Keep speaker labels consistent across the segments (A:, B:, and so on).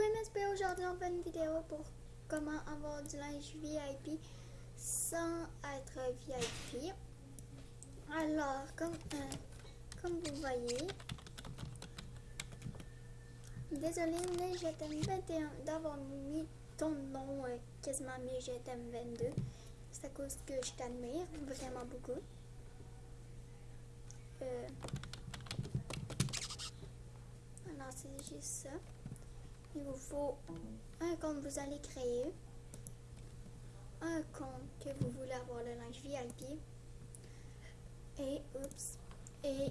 A: MSP, aujourd'hui on fait une vidéo pour comment avoir du linge VIP sans être VIP. Alors, comme, euh, comme vous voyez, désolé mais je t'aime 21 d'avoir mis ton nom euh, quasiment mis je t'aime 22. C'est à cause que je t'admire vraiment beaucoup. Euh, alors c'est juste ça. Il vous faut un compte que vous allez créer, un compte que vous voulez avoir le linge VIP et oups et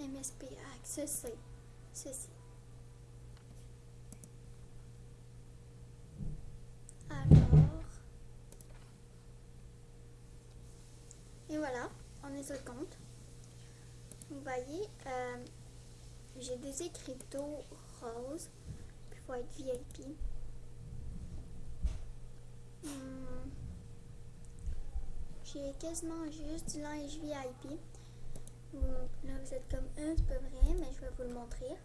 A: MSP Access, ceci. Alors et voilà, on est sur le compte. Vous voyez, euh, j'ai des écriteaux roses être VIP. Hmm. J'ai quasiment juste du linge VIP. Là, vous êtes comme, un, c'est pas vrai, mais je vais vous le montrer.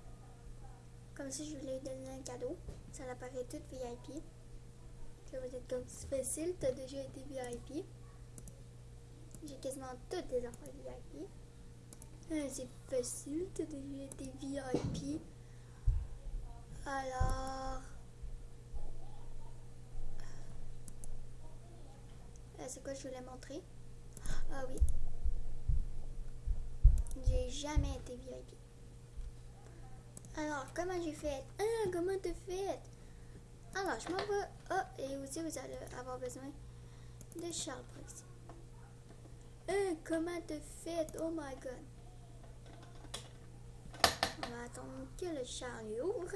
A: Comme si je voulais donner un cadeau. Ça apparaît tout VIP. Là, vous êtes comme, c'est facile, t'as déjà été VIP. J'ai quasiment toutes des enfants VIP. Euh, c'est facile, t'as déjà été VIP. Alors... Euh, c'est quoi je voulais montrer? Ah oui. J'ai jamais été VIP. Alors, comment j'ai fait? Ah, comment t'as fait? Alors, je m'en vais. Ah, et aussi, vous allez avoir besoin de Charles Proxy. Ah, comment t'as fait? Oh my god. On va attendre que le Charles ouvre.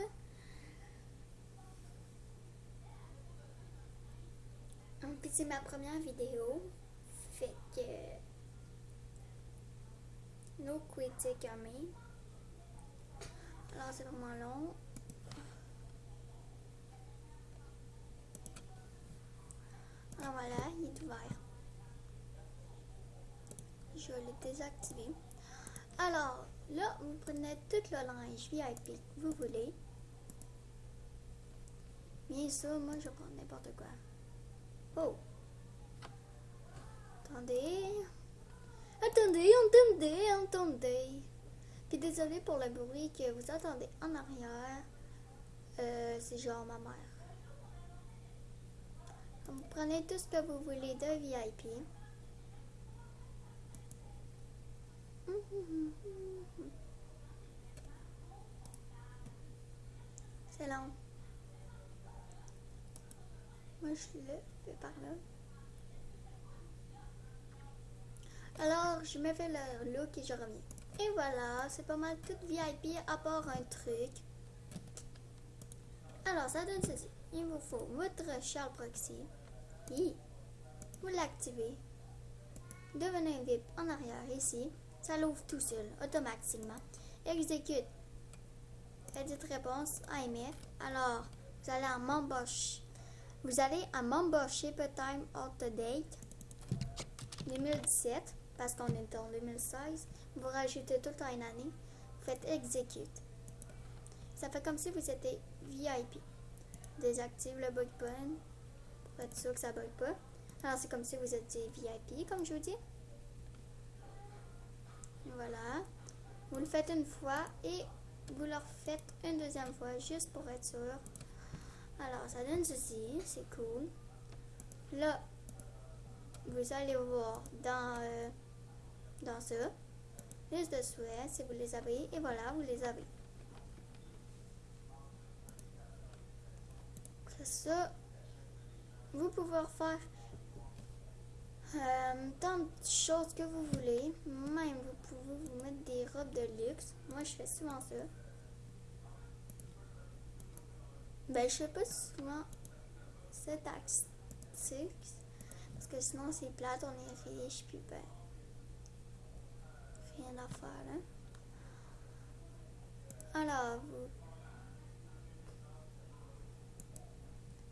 A: Puis c'est ma première vidéo. Fait que. No quitting coming. Alors c'est vraiment long. Alors voilà, il est ouvert. Je vais le désactiver. Alors là, vous prenez tout le linge VIP que vous voulez. Bien sûr, moi je prends n'importe quoi. Oh. Attendez. Attendez, attendez, attendez. Puis désolé pour le bruit que vous entendez en arrière. Euh, c'est genre ma mère. Prenez tout ce que vous voulez de VIP. C'est long. Je le fais par là. Alors, je me fais le look et je reviens. Et voilà, c'est pas mal tout VIP à part un truc. Alors, ça donne ceci. Il vous faut votre Charles Proxy. Oui. Vous l'activez. Devenez un VIP en arrière ici. Ça l'ouvre tout seul, automatiquement. Exécute. Edit réponse AMF. Alors, vous allez en membership. Vous allez à Membership Time Out Date 2017 parce qu'on est en 2016. Vous rajoutez tout le temps une année. Vous faites Execute. Ça fait comme si vous étiez VIP. Désactive le bug button pour être sûr que ça bug pas. Alors c'est comme si vous étiez VIP, comme je vous dis. Voilà. Vous le faites une fois et vous le refaites une deuxième fois juste pour être sûr. Alors, ça donne ceci, c'est cool. Là, vous allez voir dans, euh, dans ça, liste de souhaits, si vous les avez, et voilà, vous les avez. Ça. Vous pouvez faire euh, tant de choses que vous voulez. Même, vous pouvez vous mettre des robes de luxe. Moi, je fais souvent ça. Ben, je fais pas souvent cette tactique. Parce que sinon, c'est plate, on est riche, puis ben. Rien à faire, hein. Alors, vous.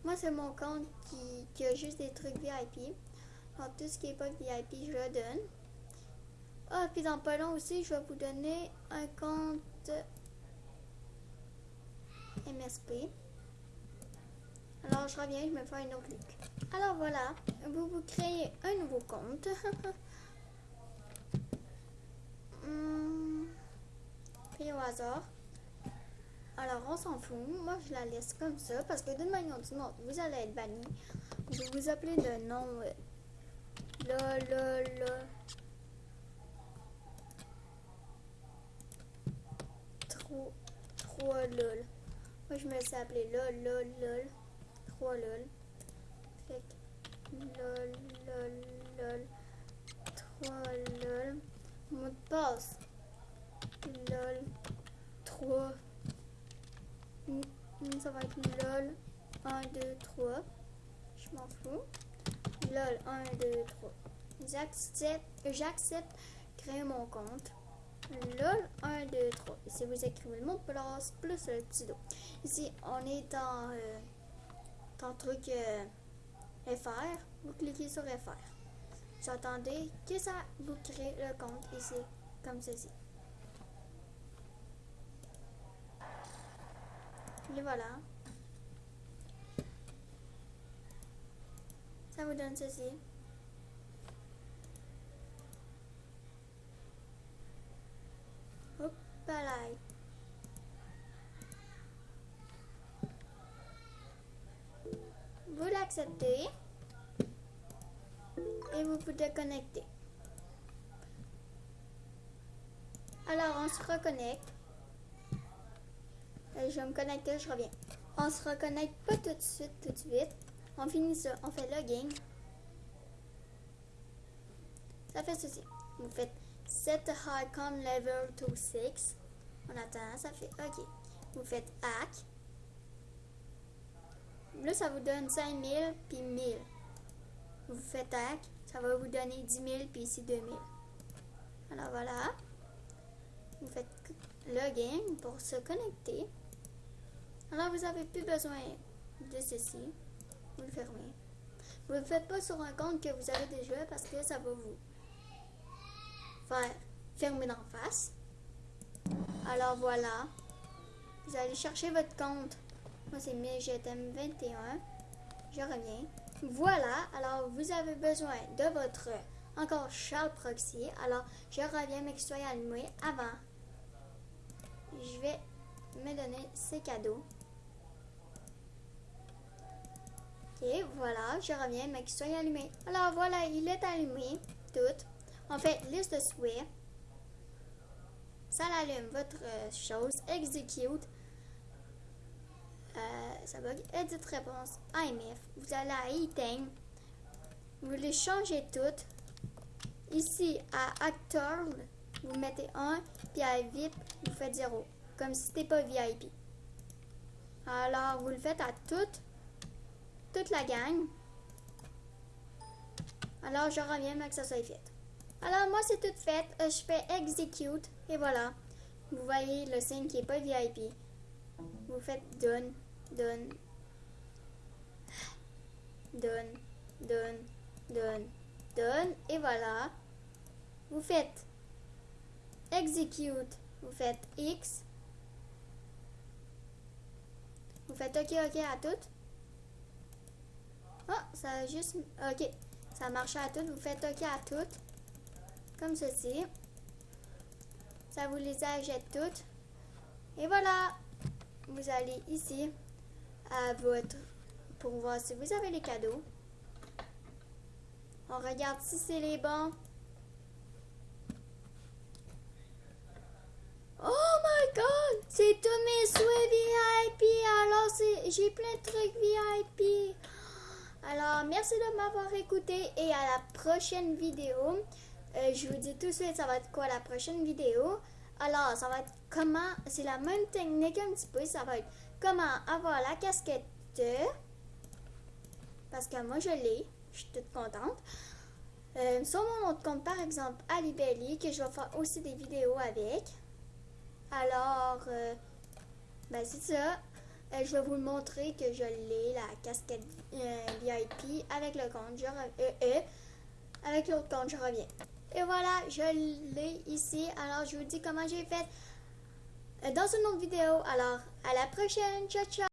A: Moi, c'est mon compte qui, qui, a juste des trucs VIP. Alors, tout ce qui est pas VIP, je le donne. Ah, puis dans pas long aussi, je vais vous donner un compte MSP. Alors, je reviens, je me fais un autre look. Alors, voilà, vous vous créez un nouveau compte. hum, au hasard. Alors, on s'en fout. Moi, je la laisse comme ça parce que d'une manière ou d'une autre, vous allez être banni. Vais vous appeler de nom. euh, là. Trop, trop lol. Moi, je me suis appelé lol, lol, lol. Trop lol. Fait lol, lol, lol. Trop lol. Mot de passe. Lol. 3. Ça va être lol. 1, 2, 3. Je m'en fous. lol. 1, 2, 3. J'accepte. Créer mon compte. LOL 1, 2, 3. Ici, vous écrivez le mot de passe plus le petit dos. Ici, on est dans, euh, le truc euh, FR. Vous cliquez sur FR. Attendez que ça vous crée le compte ici, comme ceci. Et voilà. Ça vous donne ceci. Hop, là. Et vous pouvez connecter. Alors, on se reconnecte. Euh, Je vais me connecter, je reviens. On se reconnecte pas tout de suite, tout de suite. On finit ça, on fait login. Ça fait ceci. Vous faites set icon level to 6. On attend, ça fait OK. Vous faites hack. Là, ça vous donne 5000 puis 1000. Vous faites hack, ça va vous donner 10 000 puis ici 2000. Alors voilà. Vous faites login pour se connecter. Alors vous n'avez plus besoin de ceci. Vous le fermez. Vous ne le faites pas sur un compte que vous avez déjà parce que ça va vous faire fermer d'en face. Alors voilà. Vous allez chercher votre compte. Moi c'est GTM 21. Je reviens. Voilà. Alors vous avez besoin de votre encore Charles Proxy. Alors je reviens mais que soit allumé avant. Je vais me donner ces cadeaux. Et voilà, je reviens, mais qu'il soit allumé. Alors voilà, il est allumé, tout. On fait liste de souhaits. Ça l'allume, votre euh, chose, execute. Euh, ça bug, edit réponse, IMF. Vous allez à item. Vous les changez toutes. Ici, à actor, vous mettez 1, puis à VIP, vous faites 0. Comme si c'était pas VIP. Alors, vous le faites à toutes toute la gang. Alors, je reviens, mais que ça soit fait. Alors, moi, c'est tout fait. Euh, je fais execute. Et voilà. Vous voyez le signe qui n'est pas VIP. Vous faites done, done, done, done, done, done. Et voilà. Vous faites execute. Vous faites X. Vous faites OK, OK à toutes. Oh, ça a juste... OK. Ça marche à toutes. Vous faites OK à toutes. Comme ceci. Ça vous les achète toutes. Et voilà. Vous allez ici à votre... Pour voir si vous avez les cadeaux. On regarde si c'est les bons. Oh my god! C'est tous mes souhaits VIP! Alors, j'ai plein de trucs VIP! Alors, merci de m'avoir écouté et à la prochaine vidéo. Euh, je vous dis tout de suite, ça va être quoi la prochaine vidéo? Alors, ça va être comment, c'est la même technique un petit peu, ça va comment avoir la casquette parce que moi je l'ai, je suis toute contente. Euh, sur mon autre compte, par exemple, Alibelli, que je vais faire aussi des vidéos avec. Alors, euh, ben c'est ça. Euh, je vais vous montrer que je l'ai, la casquette euh, VIP avec le compte. Je euh, avec l'autre compte, je reviens. Et voilà, je l'ai ici. Alors, je vous dis comment j'ai fait. Euh, dans une autre vidéo. Alors, à la prochaine. Ciao, ciao!